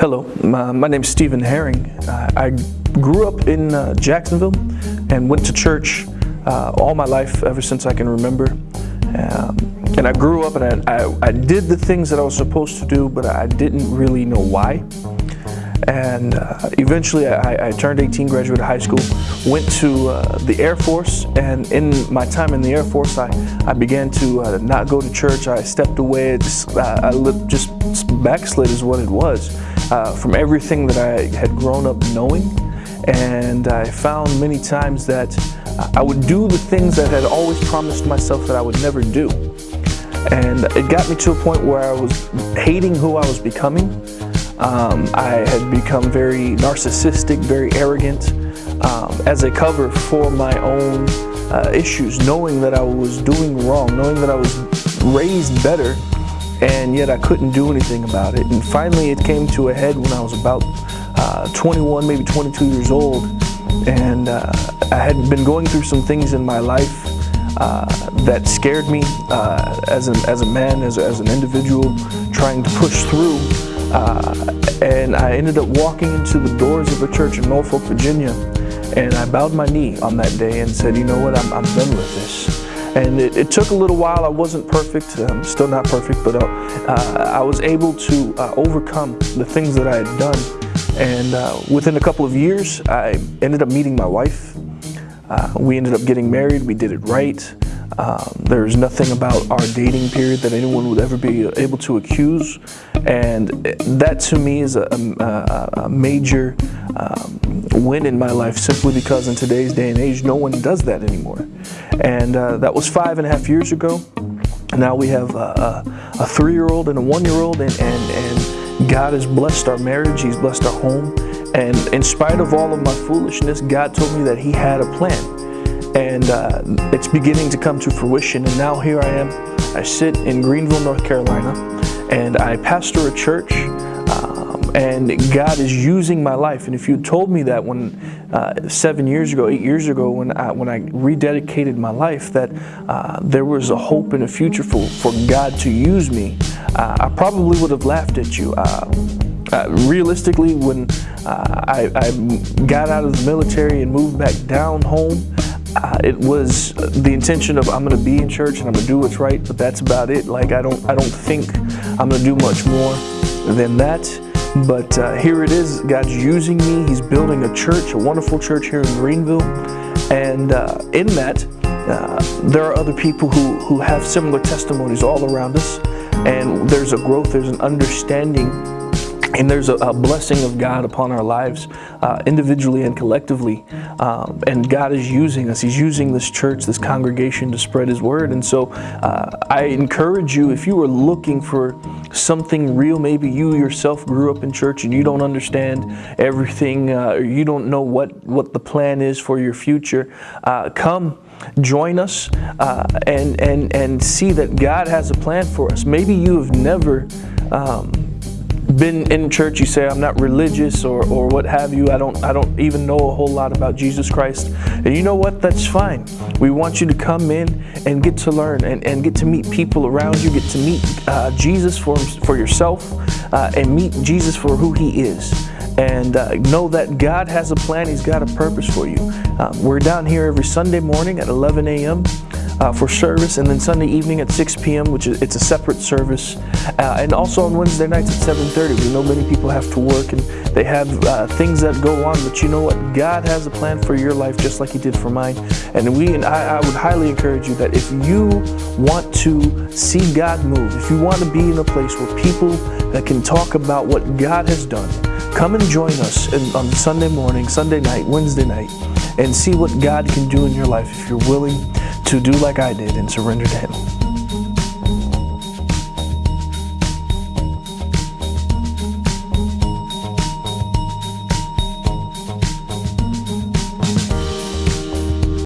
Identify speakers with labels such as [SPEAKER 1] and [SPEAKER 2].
[SPEAKER 1] Hello, my, my name is Stephen Herring. Uh, I grew up in uh, Jacksonville and went to church uh, all my life ever since I can remember. Um, and I grew up and I, I, I, did the things that I was supposed to do, but I didn't really know why. And uh, eventually I, I, turned 18, graduated high school, went to uh, the Air Force, and in my time in the Air Force, I, I began to uh, not go to church. I stepped away, just, I just backslid is what it was uh, from everything that I had grown up knowing. And I found many times that I would do the things that I had always promised myself that I would never do. And it got me to a point where I was hating who I was becoming. Um, I had become very narcissistic, very arrogant, um, as a cover for my own uh, issues, knowing that I was doing wrong, knowing that I was raised better and yet I couldn't do anything about it. And finally it came to a head when I was about uh, 21, maybe 22 years old, and uh, I had been going through some things in my life uh, that scared me uh, as, a, as a man, as, as an individual, trying to push through. Uh, and I ended up walking into the doors of a church in Norfolk, Virginia, and I bowed my knee on that day and said, you know what, I'm, I'm done with this. And it, it, took a little while. I wasn't perfect. I'm still not perfect, but uh, uh, I was able to uh, overcome the things that I had done. And uh, within a couple of years, I ended up meeting my wife. We ended up getting married. We did it right. Um, there's nothing about our dating period that anyone would ever be able to accuse. And that to me is a, a, a major um, win in my life simply because in today's day and age, no one does that anymore. And uh, that was five and a half years ago. Now we have a, a three-year-old and a one-year-old and, and, and God has blessed our marriage. He's blessed our home. And in spite of all of my foolishness, God told me that he had a plan. And uh, it's beginning to come to fruition. And now here I am. I sit in Greenville, North Carolina, and I pastor a church and God is using my life. And if you told me that when uh, seven years ago, eight years ago, when I, when I rededicated my life, that uh, there was a hope and a future for, for God to use me, uh, I probably would have laughed at you. Uh, uh, realistically, when uh, I, I, got out of the military and moved back down home, uh, it was the intention of I'm going to be in church and I'm going to do what's right, but that's about it. Like I don't, I don't think I'm going to do much more than that. But uh, here it is, God's using me. He's building a church, a wonderful church here in Greenville. And uh, in that, uh, there are other people who, who have similar testimonies all around us. And there's a growth, there's an understanding and there's a, a, blessing of God upon our lives uh, individually and collectively. Um, and God is using us. He's using this church, this congregation to spread His word. And so uh, I encourage you, if you are looking for something real, maybe you yourself grew up in church and you don't understand everything, uh, or you don't know what, what the plan is for your future, uh, come join us uh, and, and, and see that God has a plan for us. Maybe you have never um, been in church, you say I'm not religious or, or what have you. I don't I don't even know a whole lot about Jesus Christ. And you know what? That's fine. We want you to come in and get to learn and, and get to meet people around you, get to meet uh, Jesus for, for yourself uh, and meet Jesus for who he is. And uh, know that God has a plan. He's got a purpose for you. Um, we're down here every Sunday morning at 11 a.m uh, for service, and then Sunday evening at 6 p.m., which is it's a separate service, uh, and also on Wednesday nights at 7:30. We know many people have to work and they have uh, things that go on, but you know what? God has a plan for your life, just like He did for mine. And we and I, I would highly encourage you that if you want to see God move, if you want to be in a place where people that can talk about what God has done, come and join us in, on Sunday morning, Sunday night, Wednesday night, and see what God can do in your life if you're willing to do like I did and surrender to Him.